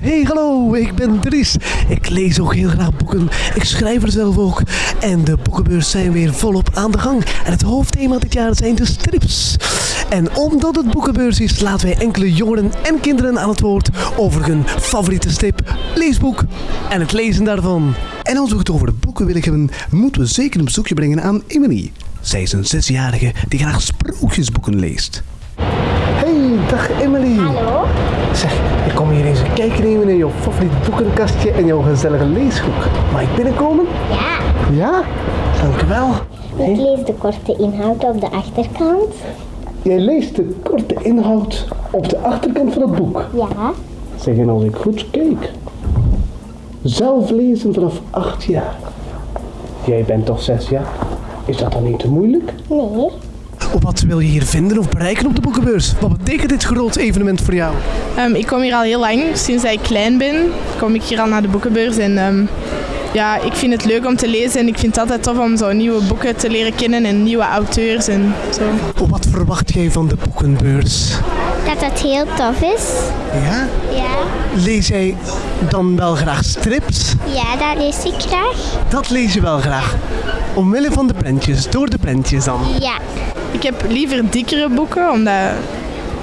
Hey, hallo, ik ben Dries. Ik lees ook heel graag boeken. Ik schrijf er zelf ook. En de boekenbeurs zijn weer volop aan de gang. En het hoofdthema dit jaar zijn de strips. En omdat het boekenbeurs is, laten wij enkele jongeren en kinderen aan het woord over hun favoriete strip, leesboek en het lezen daarvan. En als we het over de boeken willen hebben, moeten we zeker een bezoekje brengen aan Emily. Zij is een zesjarige die graag sprookjesboeken leest. Dag Emily. Hallo? Zeg, ik kom hier eens een kijkje nemen in jouw favoriet boekenkastje en jouw gezellige leeshoek. Mag ik binnenkomen? Ja, Ja? Dankjewel. ik lees de korte inhoud op de achterkant. Jij leest de korte inhoud op de achterkant van het boek. Ja, Zeg, en als ik goed kijk. Zelf lezen vanaf acht jaar. Jij bent toch zes jaar? Is dat dan niet te moeilijk? nee. Wat wil je hier vinden of bereiken op de boekenbeurs? Wat betekent dit groot evenement voor jou? Ehm, ik kom hier al heel lang, sinds dat ik klein ben, kom ik hier al naar de boekenbeurs. En ehm, ja, ik vind het leuk om te lezen en ik vind het altijd tof om zo nieuwe boeken te leren kennen en nieuwe auteurs en zo. Wat verwacht jij van de boekenbeurs? Dat het heel tof is. Ja? Ja. Lees jij dan wel graag strips? Ja, dat lees ik graag. Dat lees je wel graag. Omwille van de prentjes, door de prentjes dan. Ja. Ik heb liever dikkere boeken, omdat,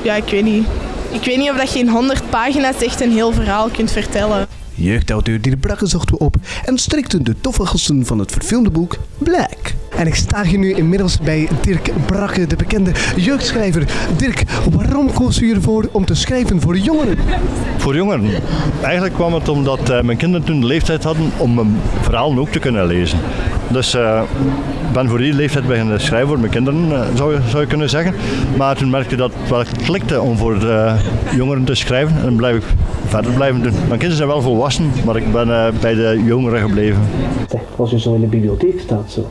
ja, ik weet niet. Ik weet niet of dat je in 100 pagina's echt een heel verhaal kunt vertellen. Jeugdauteur Dirk Brakke zochten we op en strikten de toffe gasten van het verfilmde boek Black. En ik sta hier nu inmiddels bij Dirk Brakke, de bekende jeugdschrijver. Dirk, waarom koos u ervoor om te schrijven voor jongeren? Voor jongeren. Eigenlijk kwam het omdat eh, mijn kinderen toen de leeftijd hadden om mijn verhalen ook te kunnen lezen. Dus eh, ben voor die leeftijd beginnen schrijven voor mijn kinderen, eh, zou, je, zou je kunnen zeggen. Maar toen merkte ik dat het wel klikte om voor de jongeren te schrijven. En dan blijf ik verder blijven doen. Mijn kinderen zijn wel volwassen, maar ik ben eh, bij de jongeren gebleven. Als je zo in de bibliotheek staat zo,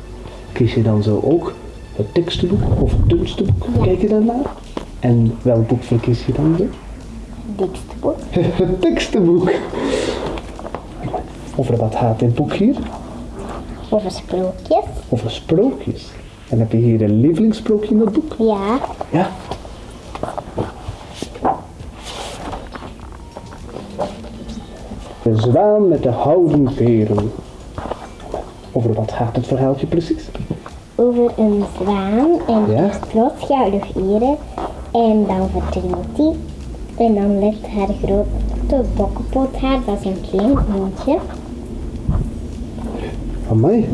kies je dan zo ook het tekstenboek of het dunste boek? Kijk je daarnaar? En welk boek verkies je dan zo? Dikste boek. Het tekstenboek. Over wat gaat dit boek hier? Over sprookjes. Over sprookjes. En heb je hier een lievelingssprookje in dat boek? Ja. Ja. De zwaan met de houden veren. Over wat gaat het verhaaltje precies? Over een zwaan en Ja. plots gouden veren. En dan verdrinkt hij. En dan legt haar grote bokkenpoot haar, dat is een klein hondje. Amai.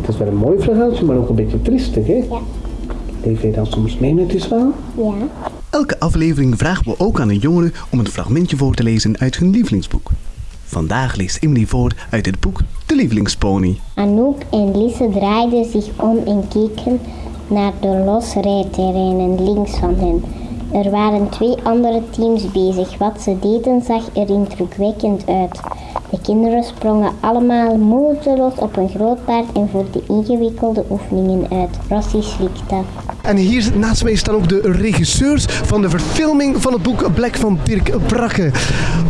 Het is wel een mooi verhaaltje, maar ook een beetje triestig, hè? Ja. Leef je dan soms mee met die zwaan? Ja. Elke aflevering vragen we ook aan een jongere om een fragmentje voor te lezen uit hun lievelingsboek. Vandaag leest Emily voor uit het boek De Lievelingspony. Anouk en Lise draaiden zich om en keken naar de losrijterreinen links van hen. Er waren twee andere teams bezig. Wat ze deden zag er indrukwekkend uit. De kinderen sprongen allemaal moeiteloos op een groot paard en voerden ingewikkelde oefeningen uit. Rossi slikte. En hier naast mij staan ook de regisseurs van de verfilming van het boek Black van Dirk Brakke.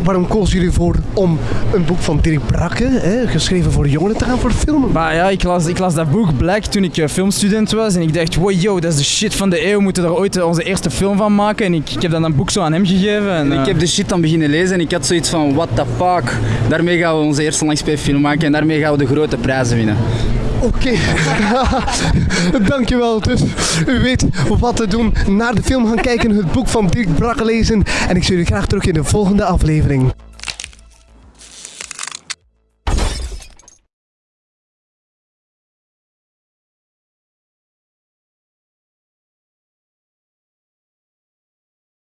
Waarom koos jullie voor om een boek van Dirk Brakke, hè, geschreven voor jongeren, te gaan verfilmen? Maar ja, ik las, ik las dat boek Black toen ik eh, filmstudent was en ik dacht, wow, yo, dat is de shit van de eeuw, we moeten daar ooit eh, onze eerste film van maken. En ik, ik heb dan een boek zo aan hem gegeven. En, Ik eh, heb de shit dan beginnen lezen en ik had zoiets van, what the fuck. Daarmee gaan we onze eerste langspeelfilm maken en daarmee gaan we de grote prijzen winnen. Oké, dankjewel. Dus u weet wat te doen. Naar de film gaan kijken, het boek van Dirk Brakke lezen. En ik zie jullie graag terug in de volgende aflevering.